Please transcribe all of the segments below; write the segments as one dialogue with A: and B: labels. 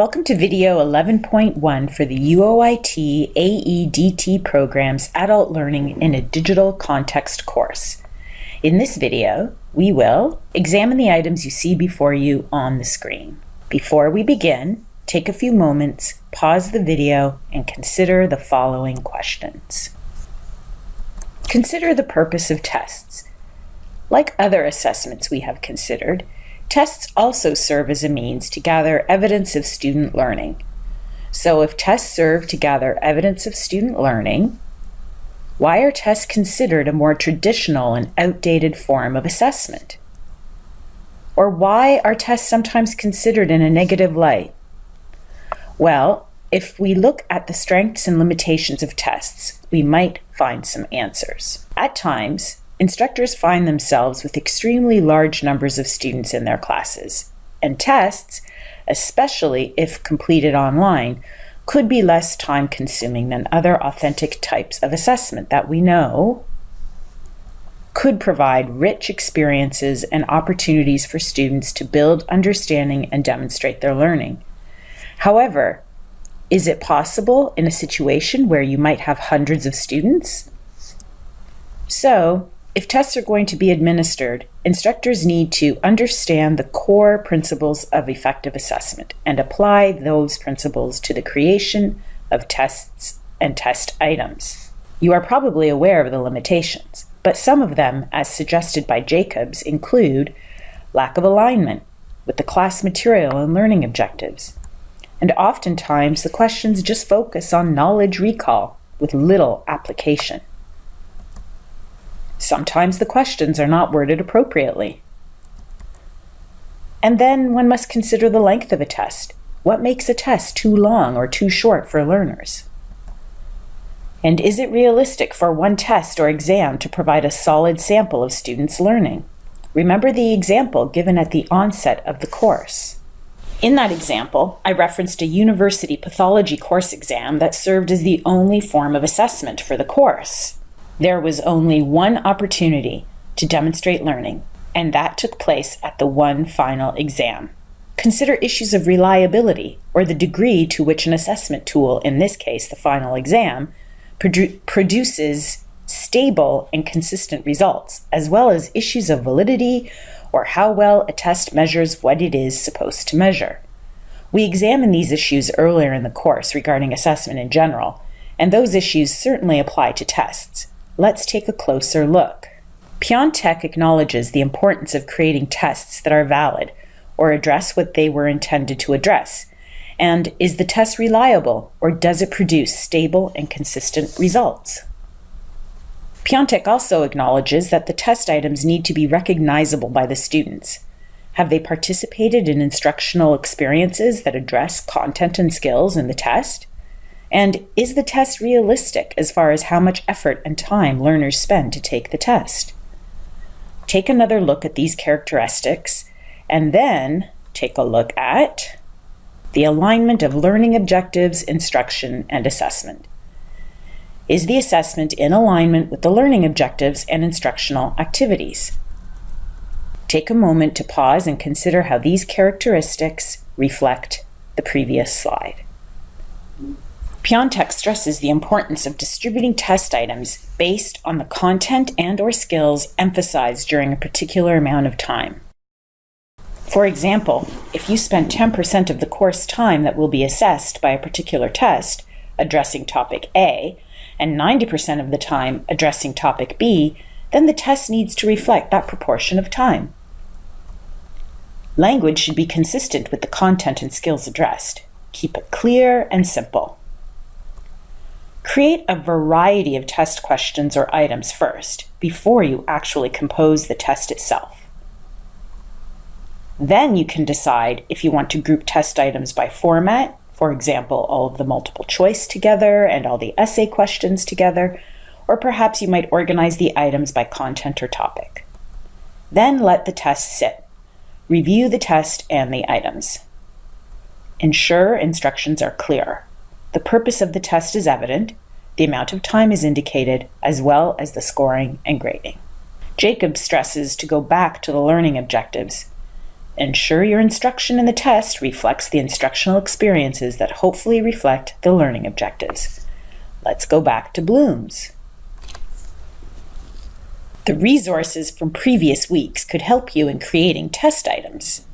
A: Welcome to video 11.1 for the UOIT AEDT program's Adult Learning in a Digital Context course. In this video, we will examine the items you see before you on the screen. Before we begin, take a few moments, pause the video, and consider the following questions. Consider the purpose of tests. Like other assessments we have considered, Tests also serve as a means to gather evidence of student learning. So if tests serve to gather evidence of student learning, why are tests considered a more traditional and outdated form of assessment? Or why are tests sometimes considered in a negative light? Well, if we look at the strengths and limitations of tests, we might find some answers. At times, instructors find themselves with extremely large numbers of students in their classes, and tests, especially if completed online, could be less time consuming than other authentic types of assessment that we know could provide rich experiences and opportunities for students to build understanding and demonstrate their learning. However, is it possible in a situation where you might have hundreds of students? So, if tests are going to be administered, instructors need to understand the core principles of effective assessment and apply those principles to the creation of tests and test items. You are probably aware of the limitations, but some of them, as suggested by Jacobs, include lack of alignment with the class material and learning objectives. And oftentimes, the questions just focus on knowledge recall with little application. Sometimes the questions are not worded appropriately. And then one must consider the length of a test. What makes a test too long or too short for learners? And is it realistic for one test or exam to provide a solid sample of students' learning? Remember the example given at the onset of the course. In that example, I referenced a university pathology course exam that served as the only form of assessment for the course there was only one opportunity to demonstrate learning, and that took place at the one final exam. Consider issues of reliability or the degree to which an assessment tool, in this case the final exam, produ produces stable and consistent results, as well as issues of validity or how well a test measures what it is supposed to measure. We examined these issues earlier in the course regarding assessment in general, and those issues certainly apply to tests. Let's take a closer look. Piontek acknowledges the importance of creating tests that are valid or address what they were intended to address. And is the test reliable or does it produce stable and consistent results? Piontek also acknowledges that the test items need to be recognizable by the students. Have they participated in instructional experiences that address content and skills in the test? And is the test realistic as far as how much effort and time learners spend to take the test? Take another look at these characteristics and then take a look at the alignment of learning objectives, instruction, and assessment. Is the assessment in alignment with the learning objectives and instructional activities? Take a moment to pause and consider how these characteristics reflect the previous slide. Piontek stresses the importance of distributing test items based on the content and or skills emphasized during a particular amount of time. For example, if you spend 10% of the course time that will be assessed by a particular test addressing topic A and 90% of the time addressing topic B, then the test needs to reflect that proportion of time. Language should be consistent with the content and skills addressed. Keep it clear and simple. Create a variety of test questions or items first, before you actually compose the test itself. Then you can decide if you want to group test items by format, for example, all of the multiple choice together and all the essay questions together, or perhaps you might organize the items by content or topic. Then let the test sit. Review the test and the items. Ensure instructions are clear. The purpose of the test is evident, the amount of time is indicated, as well as the scoring and grading. Jacob stresses to go back to the learning objectives. ensure your instruction in the test reflects the instructional experiences that hopefully reflect the learning objectives. Let's go back to Bloom's. The resources from previous weeks could help you in creating test items.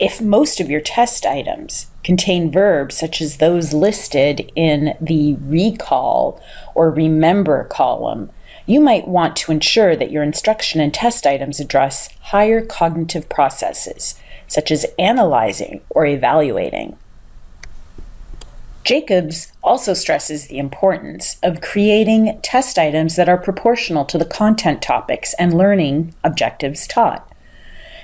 A: If most of your test items contain verbs such as those listed in the recall or remember column, you might want to ensure that your instruction and test items address higher cognitive processes, such as analyzing or evaluating. Jacobs also stresses the importance of creating test items that are proportional to the content topics and learning objectives taught.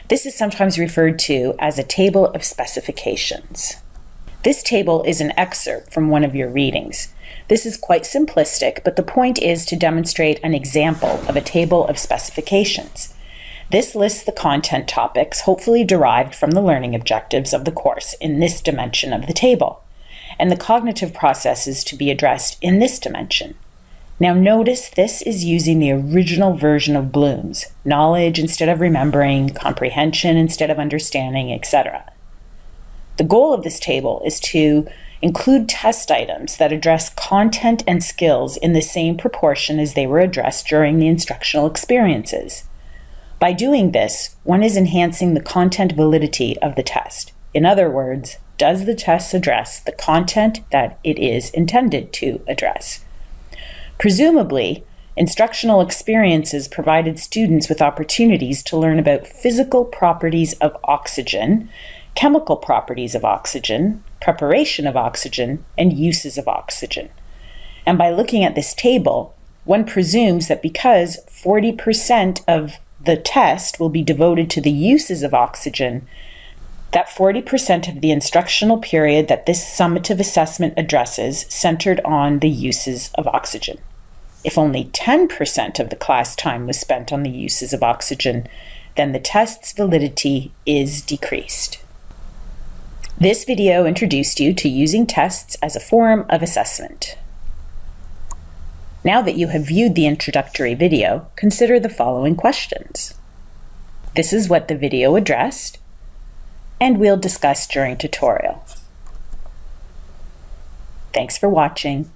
A: This is sometimes referred to as a table of specifications. This table is an excerpt from one of your readings. This is quite simplistic, but the point is to demonstrate an example of a table of specifications. This lists the content topics, hopefully derived from the learning objectives of the course in this dimension of the table, and the cognitive processes to be addressed in this dimension. Now notice this is using the original version of Bloom's, knowledge instead of remembering, comprehension instead of understanding, etc. The goal of this table is to Include test items that address content and skills in the same proportion as they were addressed during the instructional experiences. By doing this, one is enhancing the content validity of the test. In other words, does the test address the content that it is intended to address? Presumably, instructional experiences provided students with opportunities to learn about physical properties of oxygen chemical properties of oxygen, preparation of oxygen, and uses of oxygen. And by looking at this table, one presumes that because 40% of the test will be devoted to the uses of oxygen, that 40% of the instructional period that this summative assessment addresses centered on the uses of oxygen. If only 10% of the class time was spent on the uses of oxygen, then the test's validity is decreased. This video introduced you to using tests as a form of assessment. Now that you have viewed the introductory video, consider the following questions. This is what the video addressed, and we'll discuss during tutorial. Thanks for watching.